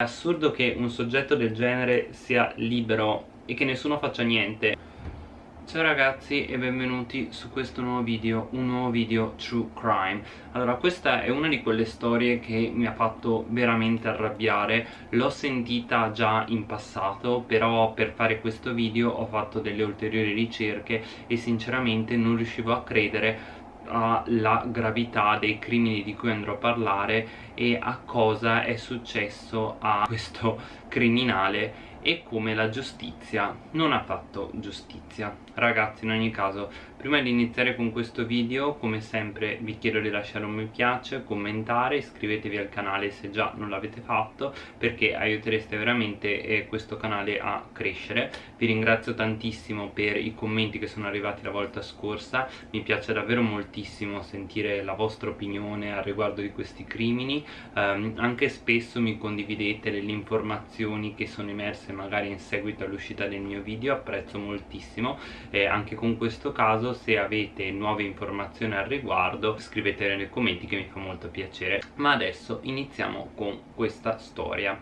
È assurdo che un soggetto del genere sia libero e che nessuno faccia niente. Ciao ragazzi e benvenuti su questo nuovo video, un nuovo video True Crime. Allora questa è una di quelle storie che mi ha fatto veramente arrabbiare. L'ho sentita già in passato però per fare questo video ho fatto delle ulteriori ricerche e sinceramente non riuscivo a credere alla gravità dei crimini di cui andrò a parlare e a cosa è successo a questo criminale e come la giustizia non ha fatto giustizia. Ragazzi in ogni caso prima di iniziare con questo video come sempre vi chiedo di lasciare un mi piace commentare iscrivetevi al canale se già non l'avete fatto perché aiutereste veramente eh, questo canale a crescere. Vi ringrazio tantissimo per i commenti che sono arrivati la volta scorsa. Mi piace davvero moltissimo sentire la vostra opinione al riguardo di questi crimini. Um, anche spesso mi condividete delle informazioni che sono emerse magari in seguito all'uscita del mio video apprezzo moltissimo. E anche con questo caso se avete nuove informazioni al riguardo scrivetele nei commenti che mi fa molto piacere. Ma adesso iniziamo con questa storia.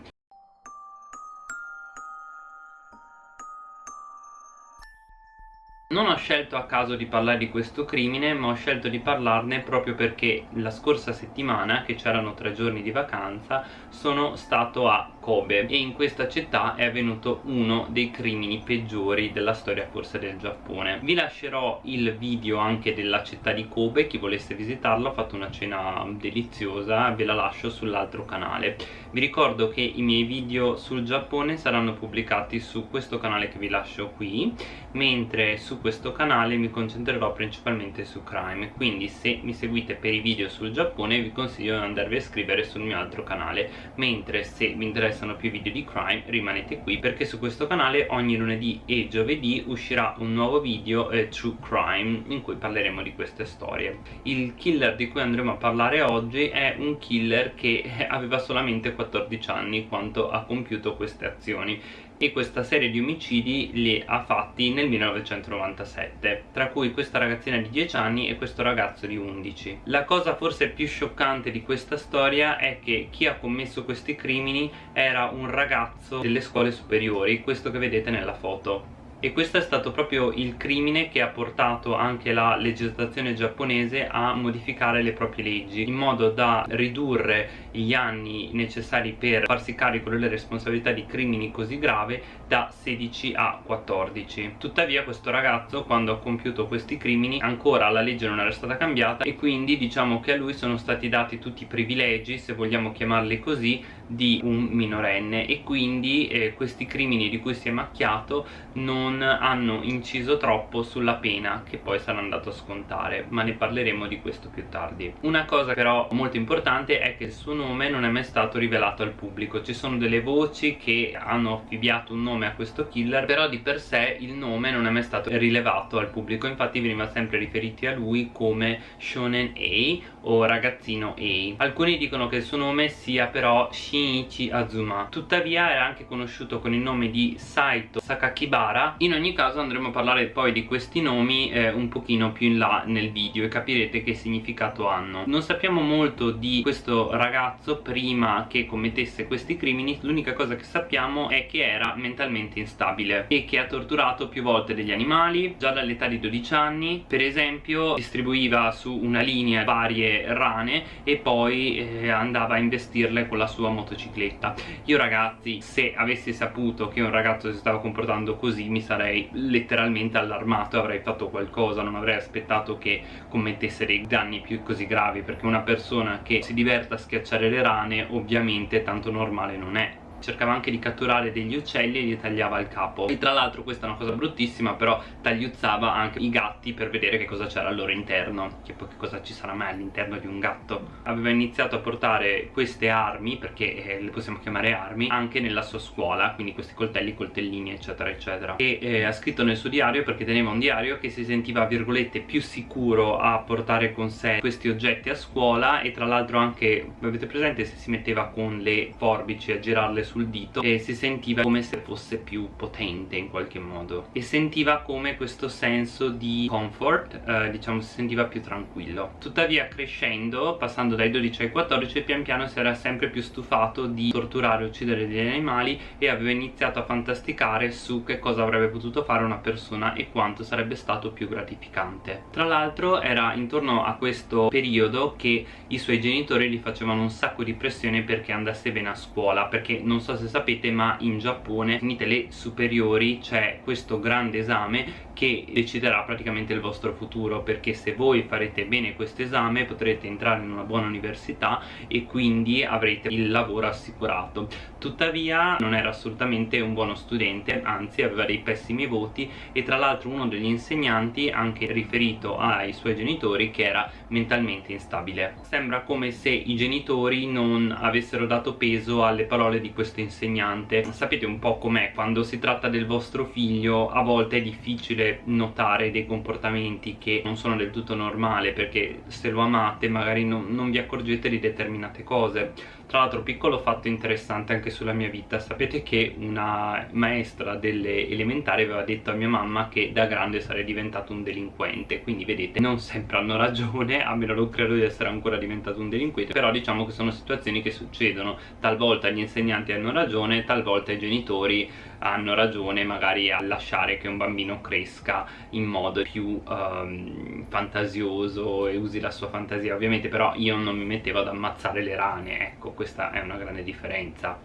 Non ho scelto a caso di parlare di questo crimine ma ho scelto di parlarne proprio perché la scorsa settimana che c'erano tre giorni di vacanza sono stato a Kobe. E in questa città è avvenuto uno dei crimini peggiori della storia forse del Giappone. Vi lascerò il video anche della città di Kobe chi volesse visitarlo ho fatto una cena deliziosa ve la lascio sull'altro canale. Vi ricordo che i miei video sul Giappone saranno pubblicati su questo canale che vi lascio qui mentre su questo canale mi concentrerò principalmente su crime. Quindi se mi seguite per i video sul Giappone vi consiglio di andarvi a iscrivere sul mio altro canale mentre se vi interessa interessano più video di crime rimanete qui perché su questo canale ogni lunedì e giovedì uscirà un nuovo video eh, True Crime in cui parleremo di queste storie. Il killer di cui andremo a parlare oggi è un killer che aveva solamente 14 anni quando ha compiuto queste azioni e questa serie di omicidi li ha fatti nel 1997 tra cui questa ragazzina di 10 anni e questo ragazzo di 11 la cosa forse più scioccante di questa storia è che chi ha commesso questi crimini era un ragazzo delle scuole superiori questo che vedete nella foto e questo è stato proprio il crimine che ha portato anche la legislazione giapponese a modificare le proprie leggi in modo da ridurre gli anni necessari per farsi carico delle responsabilità di crimini così grave da 16 a 14 tuttavia questo ragazzo quando ha compiuto questi crimini ancora la legge non era stata cambiata e quindi diciamo che a lui sono stati dati tutti i privilegi se vogliamo chiamarli così di un minorenne. E quindi eh, questi crimini di cui si è macchiato non hanno inciso troppo sulla pena che poi sarà andato a scontare ma ne parleremo di questo più tardi. Una cosa però molto importante è che il suo nome non è mai stato rivelato al pubblico. Ci sono delle voci che hanno affibbiato un nome a questo killer però di per sé il nome non è mai stato rilevato al pubblico. Infatti veniva sempre riferiti a lui come Shonen A o ragazzino A. Alcuni dicono che il suo nome sia però Shin Shinichi Azuma. Tuttavia era anche conosciuto con il nome di Saito Sakakibara in ogni caso andremo a parlare poi di questi nomi eh, un pochino più in là nel video e capirete che significato hanno. Non sappiamo molto di questo ragazzo prima che commettesse questi crimini l'unica cosa che sappiamo è che era mentalmente instabile e che ha torturato più volte degli animali già dall'età di 12 anni per esempio distribuiva su una linea varie rane e poi eh, andava a investirle con la sua motocicletta. Io ragazzi se avessi saputo che un ragazzo si stava comportando così mi sarei letteralmente allarmato avrei fatto qualcosa non avrei aspettato che commettesse dei danni più così gravi perché una persona che si diverta a schiacciare le rane ovviamente tanto normale non è cercava anche di catturare degli uccelli e gli tagliava il capo. E tra l'altro questa è una cosa bruttissima però tagliuzzava anche i gatti per vedere che cosa c'era al loro interno che poi che cosa ci sarà mai all'interno di un gatto. Aveva iniziato a portare queste armi perché eh, le possiamo chiamare armi anche nella sua scuola quindi questi coltelli, coltellini eccetera eccetera. E eh, ha scritto nel suo diario perché teneva un diario che si sentiva virgolette più sicuro a portare con sé questi oggetti a scuola e tra l'altro anche avete presente se si metteva con le forbici a girarle sul dito e si sentiva come se fosse più potente in qualche modo. E sentiva come questo senso di comfort eh, diciamo si sentiva più tranquillo. Tuttavia crescendo passando dai 12 ai 14 pian piano si era sempre più stufato di torturare e uccidere degli animali e aveva iniziato a fantasticare su che cosa avrebbe potuto fare una persona e quanto sarebbe stato più gratificante. Tra l'altro era intorno a questo periodo che i suoi genitori gli facevano un sacco di pressione perché andasse bene a scuola perché non so se sapete ma in Giappone finite le superiori c'è questo grande esame che deciderà praticamente il vostro futuro perché se voi farete bene questo esame potrete entrare in una buona università e quindi avrete il lavoro assicurato. Tuttavia non era assolutamente un buono studente anzi aveva dei pessimi voti e tra l'altro uno degli insegnanti anche riferito ai suoi genitori che era mentalmente instabile. Sembra come se i genitori non avessero dato peso alle parole di questo insegnante. Sapete un po' com'è quando si tratta del vostro figlio a volte è difficile notare dei comportamenti che non sono del tutto normali perché se lo amate magari non, non vi accorgete di determinate cose tra l'altro piccolo fatto interessante anche sulla mia vita. Sapete che una maestra delle elementari aveva detto a mia mamma che da grande sarei diventato un delinquente. Quindi vedete non sempre hanno ragione a meno non credo di essere ancora diventato un delinquente. Però diciamo che sono situazioni che succedono. Talvolta gli insegnanti hanno ragione talvolta i genitori hanno ragione magari a lasciare che un bambino cresca in modo più um, fantasioso e usi la sua fantasia ovviamente. Però io non mi mettevo ad ammazzare le rane ecco questa è una grande differenza.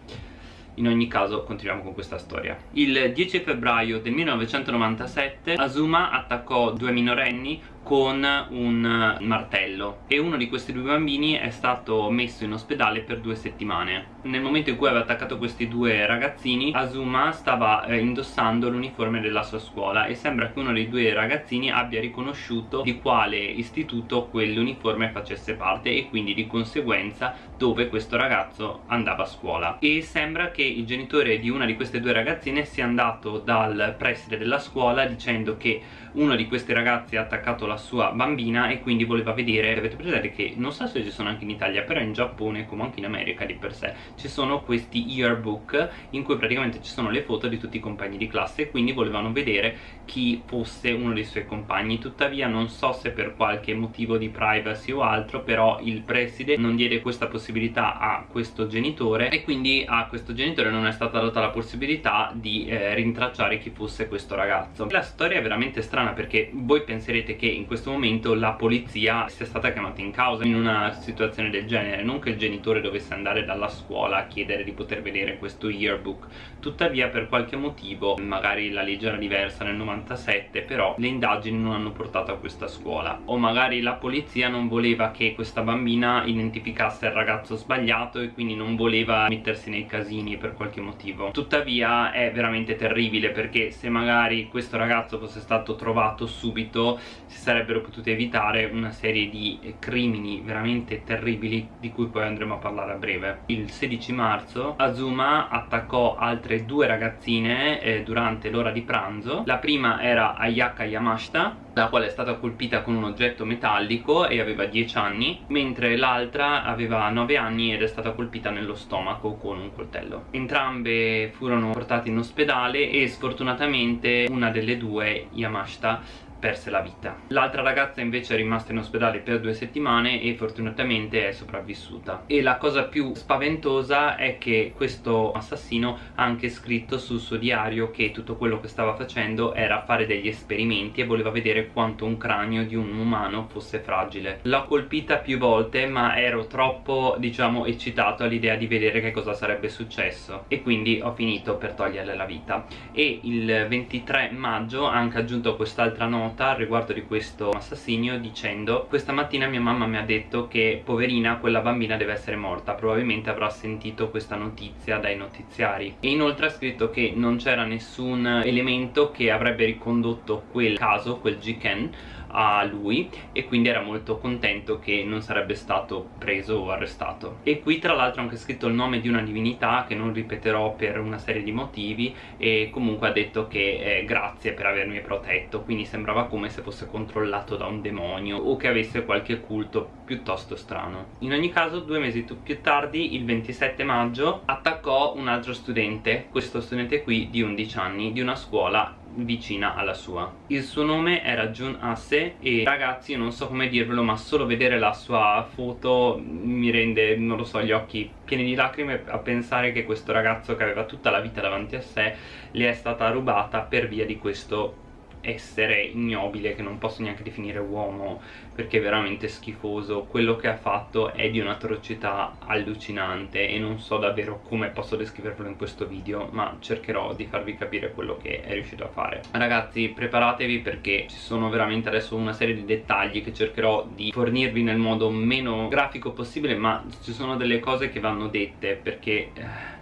In ogni caso continuiamo con questa storia. Il 10 febbraio del 1997 Azuma attaccò due minorenni con un martello. E uno di questi due bambini è stato messo in ospedale per due settimane. Nel momento in cui aveva attaccato questi due ragazzini Azuma stava eh, indossando l'uniforme della sua scuola e sembra che uno dei due ragazzini abbia riconosciuto di quale istituto quell'uniforme facesse parte e quindi di conseguenza dove questo ragazzo andava a scuola. E sembra che il genitore di una di queste due ragazzine sia andato dal preside della scuola dicendo che uno di questi ragazzi ha attaccato la sua bambina e quindi voleva vedere avete presente che non so se ci sono anche in Italia però in Giappone come anche in America di per sé ci sono questi yearbook in cui praticamente ci sono le foto di tutti i compagni di classe e quindi volevano vedere chi fosse uno dei suoi compagni. Tuttavia non so se per qualche motivo di privacy o altro però il preside non diede questa possibilità a questo genitore e quindi a questo genitore non è stata data la possibilità di eh, rintracciare chi fosse questo ragazzo. La storia è veramente strana strana perché voi penserete che in questo momento la polizia sia stata chiamata in causa in una situazione del genere non che il genitore dovesse andare dalla scuola a chiedere di poter vedere questo yearbook. Tuttavia per qualche motivo magari la legge era diversa nel 97 però le indagini non hanno portato a questa scuola. O magari la polizia non voleva che questa bambina identificasse il ragazzo sbagliato e quindi non voleva mettersi nei casini per qualche motivo. Tuttavia è veramente terribile perché se magari questo ragazzo fosse stato trovato trovato subito si sarebbero potute evitare una serie di crimini veramente terribili di cui poi andremo a parlare a breve. Il 16 marzo Azuma attaccò altre due ragazzine eh, durante l'ora di pranzo. La prima era Ayaka Yamashita la quale è stata colpita con un oggetto metallico e aveva 10 anni mentre l'altra aveva 9 anni ed è stata colpita nello stomaco con un coltello. Entrambe furono portate in ospedale e sfortunatamente una delle due Yamashita perse la vita. L'altra ragazza invece è rimasta in ospedale per due settimane e fortunatamente è sopravvissuta. E la cosa più spaventosa è che questo assassino ha anche scritto sul suo diario che tutto quello che stava facendo era fare degli esperimenti e voleva vedere quanto un cranio di un umano fosse fragile. L'ho colpita più volte ma ero troppo diciamo eccitato all'idea di vedere che cosa sarebbe successo. E quindi ho finito per toglierle la vita. E il 23 maggio ha anche aggiunto quest'altra nota nota riguardo di questo assassinio dicendo questa mattina mia mamma mi ha detto che poverina quella bambina deve essere morta. Probabilmente avrà sentito questa notizia dai notiziari. E inoltre ha scritto che non c'era nessun elemento che avrebbe ricondotto quel caso, quel Jiken a lui e quindi era molto contento che non sarebbe stato preso o arrestato. E qui tra l'altro ha anche scritto il nome di una divinità che non ripeterò per una serie di motivi e comunque ha detto che eh, grazie per avermi protetto. Quindi sembrava come se fosse controllato da un demonio o che avesse qualche culto piuttosto strano. In ogni caso due mesi più tardi il 27 maggio attaccò un altro studente questo studente qui di 11 anni di una scuola vicina alla sua. Il suo nome era Jun Asse e ragazzi non so come dirvelo ma solo vedere la sua foto mi rende non lo so gli occhi pieni di lacrime a pensare che questo ragazzo che aveva tutta la vita davanti a sé le è stata rubata per via di questo essere ignobile che non posso neanche definire uomo perché è veramente schifoso. Quello che ha fatto è di un'atrocità allucinante e non so davvero come posso descriverlo in questo video ma cercherò di farvi capire quello che è riuscito a fare. Ragazzi preparatevi perché ci sono veramente adesso una serie di dettagli che cercherò di fornirvi nel modo meno grafico possibile ma ci sono delle cose che vanno dette perché eh,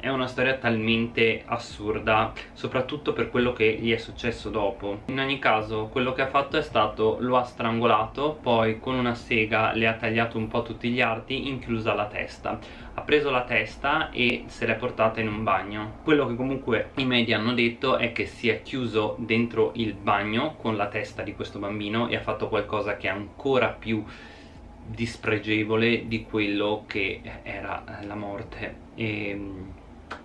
è una storia talmente assurda soprattutto per quello che gli è successo dopo. In ogni caso quello che ha fatto è stato lo ha strangolato poi con una sega le ha tagliato un po' tutti gli arti inclusa la testa. Ha preso la testa e se l'è portata in un bagno. Quello che comunque i media hanno detto è che si è chiuso dentro il bagno con la testa di questo bambino e ha fatto qualcosa che è ancora più dispregevole di quello che era la morte. E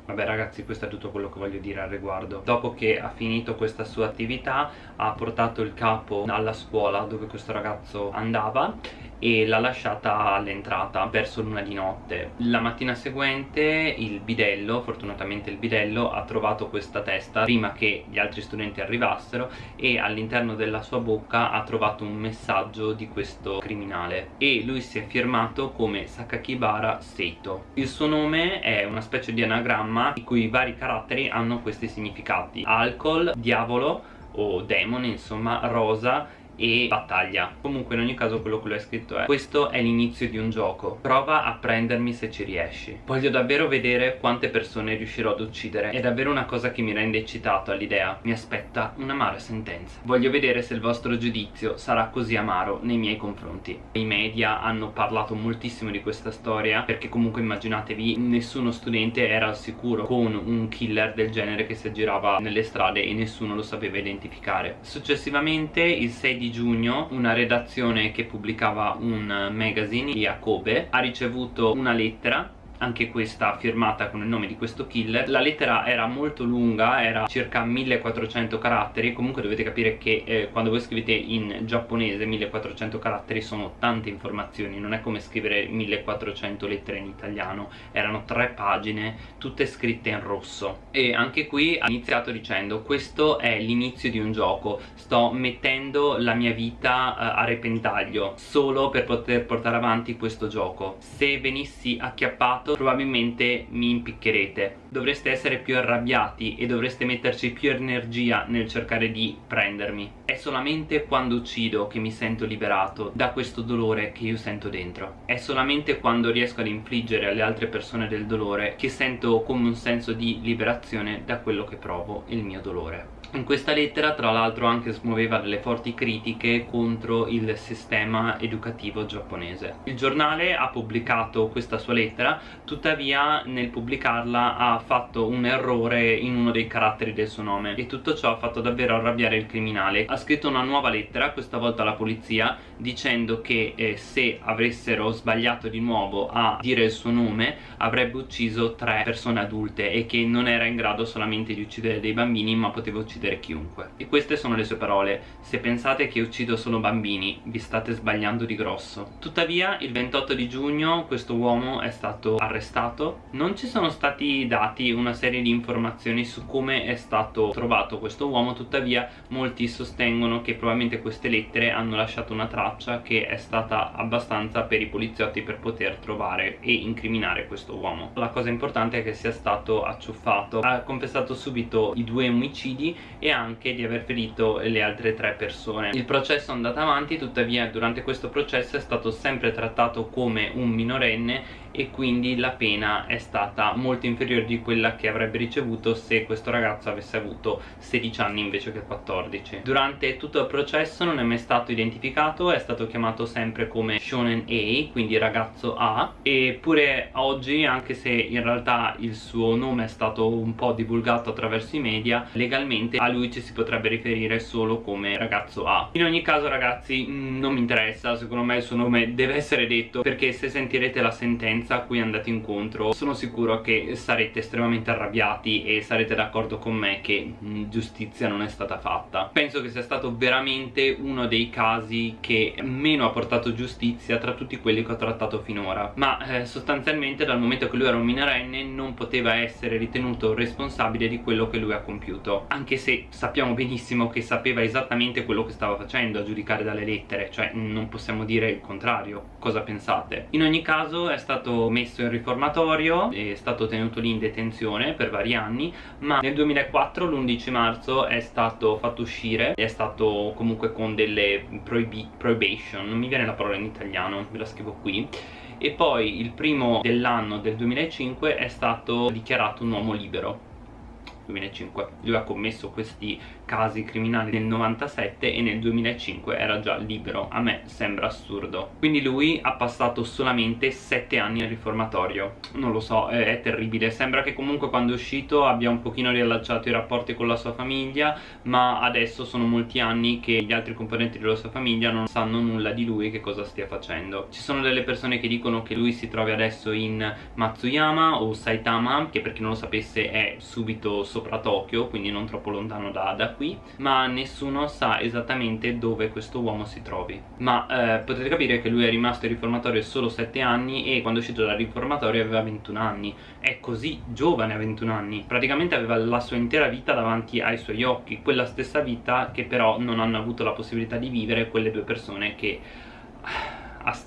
Vabbè ragazzi questo è tutto quello che voglio dire al riguardo. Dopo che ha finito questa sua attività ha portato il capo alla scuola dove questo ragazzo andava e l'ha lasciata all'entrata verso l'una di notte. La mattina seguente il bidello, fortunatamente il bidello ha trovato questa testa prima che gli altri studenti arrivassero e all'interno della sua bocca ha trovato un messaggio di questo criminale. E lui si è firmato come Sakakibara Seito. Il suo nome è una specie di anagramma i cui vari caratteri hanno questi significati alcol, diavolo o demone insomma, rosa e battaglia. Comunque in ogni caso quello che lui ha scritto è questo è l'inizio di un gioco. Prova a prendermi se ci riesci. Voglio davvero vedere quante persone riuscirò ad uccidere. È davvero una cosa che mi rende eccitato all'idea. Mi aspetta un'amara sentenza. Voglio vedere se il vostro giudizio sarà così amaro nei miei confronti. I media hanno parlato moltissimo di questa storia perché comunque immaginatevi nessuno studente era al sicuro con un killer del genere che si aggirava nelle strade e nessuno lo sapeva identificare. Successivamente il 6 di di giugno una redazione che pubblicava un magazine di Kobe ha ricevuto una lettera anche questa firmata con il nome di questo killer. La lettera era molto lunga era circa 1400 caratteri. Comunque dovete capire che eh, quando voi scrivete in giapponese 1400 caratteri sono tante informazioni. Non è come scrivere 1400 lettere in italiano. Erano tre pagine tutte scritte in rosso. E anche qui ha iniziato dicendo questo è l'inizio di un gioco. Sto mettendo la mia vita eh, a repentaglio solo per poter portare avanti questo gioco. Se venissi acchiappato fatto probabilmente mi impiccherete. Dovreste essere più arrabbiati e dovreste metterci più energia nel cercare di prendermi. È solamente quando uccido che mi sento liberato da questo dolore che io sento dentro. È solamente quando riesco ad infliggere alle altre persone del dolore che sento come un senso di liberazione da quello che provo il mio dolore in questa lettera tra l'altro anche smuoveva delle forti critiche contro il sistema educativo giapponese. Il giornale ha pubblicato questa sua lettera tuttavia nel pubblicarla ha fatto un errore in uno dei caratteri del suo nome. E tutto ciò ha fatto davvero arrabbiare il criminale. Ha scritto una nuova lettera questa volta alla polizia dicendo che eh, se avessero sbagliato di nuovo a dire il suo nome avrebbe ucciso tre persone adulte e che non era in grado solamente di uccidere dei bambini ma poteva uccidere uccidere chiunque. E queste sono le sue parole. Se pensate che uccido solo bambini vi state sbagliando di grosso. Tuttavia il 28 di giugno questo uomo è stato arrestato. Non ci sono stati dati una serie di informazioni su come è stato trovato questo uomo. Tuttavia molti sostengono che probabilmente queste lettere hanno lasciato una traccia che è stata abbastanza per i poliziotti per poter trovare e incriminare questo uomo. La cosa importante è che sia stato acciuffato. Ha confessato subito i due omicidi e anche di aver ferito le altre tre persone. Il processo è andato avanti tuttavia durante questo processo è stato sempre trattato come un minorenne e quindi la pena è stata molto inferiore di quella che avrebbe ricevuto se questo ragazzo avesse avuto 16 anni invece che 14 durante tutto il processo non è mai stato identificato è stato chiamato sempre come Shonen A quindi ragazzo A eppure oggi anche se in realtà il suo nome è stato un po' divulgato attraverso i media legalmente a lui ci si potrebbe riferire solo come ragazzo A. In ogni caso ragazzi mm, non mi interessa secondo me il suo nome deve essere detto perché se sentirete la sentenza a cui andate incontro sono sicuro che sarete estremamente arrabbiati e sarete d'accordo con me che giustizia non è stata fatta. Penso che sia stato veramente uno dei casi che meno ha portato giustizia tra tutti quelli che ho trattato finora. Ma eh, sostanzialmente dal momento che lui era un minorenne non poteva essere ritenuto responsabile di quello che lui ha compiuto. Anche se sappiamo benissimo che sapeva esattamente quello che stava facendo a giudicare dalle lettere cioè non possiamo dire il contrario. Cosa pensate? In ogni caso è stato messo in riformatorio è stato tenuto lì in detenzione per vari anni ma nel 2004 l'11 marzo è stato fatto uscire è stato comunque con delle prohibi prohibition non mi viene la parola in italiano ve la scrivo qui. E poi il primo dell'anno del 2005 è stato dichiarato un uomo libero. 2005 lui ha commesso questi casi criminali nel 97 e nel 2005 era già libero. A me sembra assurdo. Quindi lui ha passato solamente 7 anni al riformatorio. Non lo so è, terribile. Sembra che comunque quando è uscito abbia un pochino riallacciato i rapporti con la sua famiglia ma adesso sono molti anni che gli altri componenti della sua famiglia non sanno nulla di lui che cosa stia facendo. Ci sono delle persone che dicono che lui si trovi adesso in Matsuyama o Saitama che per chi non lo sapesse è subito sopra Tokyo quindi non troppo lontano da, da qui ma nessuno sa esattamente dove questo uomo si trovi. Ma eh, potete capire che lui è rimasto in riformatorio solo 7 anni e quando è uscito dal riformatorio aveva 21 anni. È così giovane a 21 anni. Praticamente aveva la sua intera vita davanti ai suoi occhi quella stessa vita che però non hanno avuto la possibilità di vivere quelle due persone che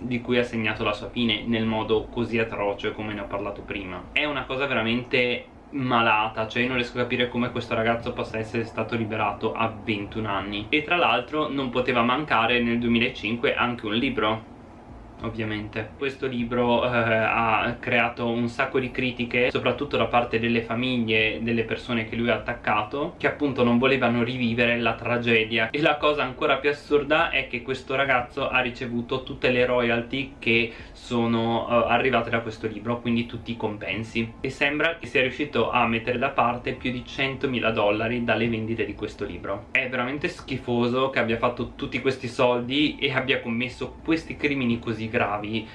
di cui ha segnato la sua fine nel modo così atroce come ne ho parlato prima. È una cosa veramente malata cioè io non riesco a capire come questo ragazzo possa essere stato liberato a 21 anni. E tra l'altro non poteva mancare nel 2005 anche un libro ovviamente. Questo libro eh, ha creato un sacco di critiche soprattutto da parte delle famiglie delle persone che lui ha attaccato che appunto non volevano rivivere la tragedia. E la cosa ancora più assurda è che questo ragazzo ha ricevuto tutte le royalty che sono uh, arrivate da questo libro quindi tutti i compensi. E sembra che sia riuscito a mettere da parte più di 100.000 dollari dalle vendite di questo libro. È veramente schifoso che abbia fatto tutti questi soldi e abbia commesso questi crimini così gravi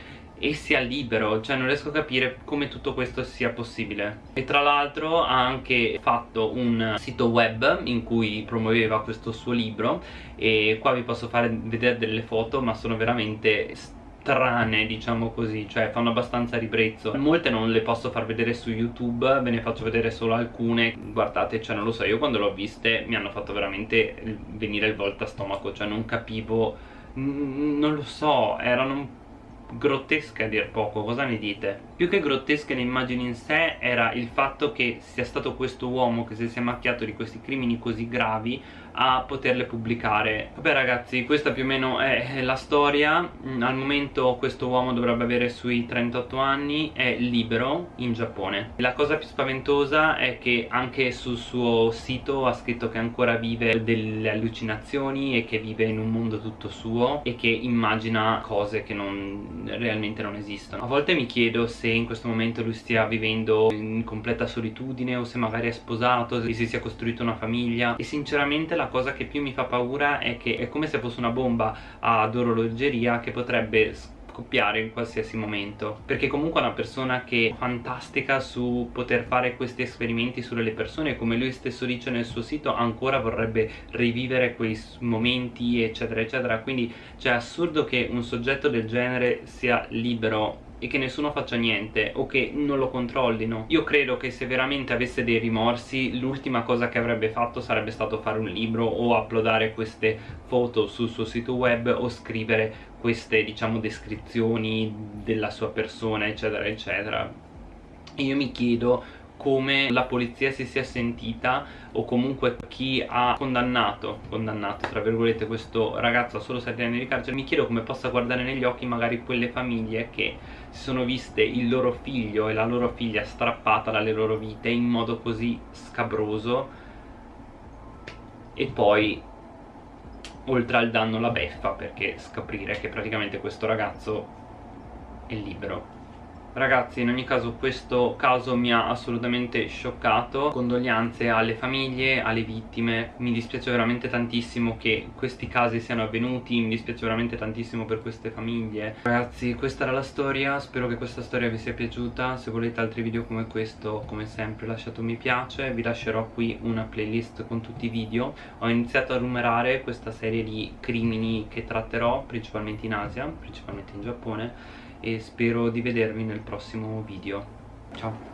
e sia libero, cioè non riesco a capire come tutto questo sia possibile. E tra l'altro ha anche fatto un sito web in cui promuoveva questo suo libro e qua vi posso fare vedere delle foto ma sono veramente strane diciamo così cioè fanno abbastanza ribrezzo. Molte non le posso far vedere su youtube ve ne faccio vedere solo alcune. Guardate cioè non lo so io quando l'ho viste mi hanno fatto veramente venire il volta stomaco cioè non capivo non lo so erano grottesche a dir poco, cosa ne dite? Più che grottesche le immagini in sé era il fatto che sia stato questo uomo che si sia macchiato di questi crimini così gravi a poterle pubblicare. Vabbè ragazzi questa più o meno è la storia. Mm, al momento questo uomo dovrebbe avere sui 38 anni è libero in Giappone. La cosa più spaventosa è che anche sul suo sito ha scritto che ancora vive delle allucinazioni e che vive in un mondo tutto suo e che immagina cose che non, realmente non esistono. A volte mi chiedo se in questo momento lui stia vivendo in completa solitudine o se magari è sposato se si sia costruito una famiglia. E sinceramente la la cosa che più mi fa paura è che è come se fosse una bomba ad orologeria che potrebbe scoppiare in qualsiasi momento. Perché comunque è una persona che è fantastica su poter fare questi esperimenti sulle persone come lui stesso dice nel suo sito ancora vorrebbe rivivere quei momenti eccetera eccetera. Quindi cioè è assurdo che un soggetto del genere sia libero e che nessuno faccia niente o che non lo controllino. Io credo che se veramente avesse dei rimorsi l'ultima cosa che avrebbe fatto sarebbe stato fare un libro o uploadare queste foto sul suo sito web o scrivere queste diciamo descrizioni della sua persona eccetera eccetera. E io mi chiedo come la polizia si sia sentita o comunque chi ha condannato, condannato tra virgolette questo ragazzo a solo 7 anni di carcere mi chiedo come possa guardare negli occhi magari quelle famiglie che si sono viste il loro figlio e la loro figlia strappata dalle loro vite in modo così scabroso e poi oltre al danno la beffa perché scoprire che praticamente questo ragazzo è libero Ragazzi in ogni caso questo caso mi ha assolutamente scioccato. Condoglianze alle famiglie, alle vittime. Mi dispiace veramente tantissimo che questi casi siano avvenuti. Mi dispiace veramente tantissimo per queste famiglie. Ragazzi questa era la storia. Spero che questa storia vi sia piaciuta. Se volete altri video come questo come sempre lasciate un mi piace. Vi lascerò qui una playlist con tutti i video. Ho iniziato a numerare questa serie di crimini che tratterò Principalmente in Asia, principalmente in Giappone e spero di vedervi nel prossimo video. Ciao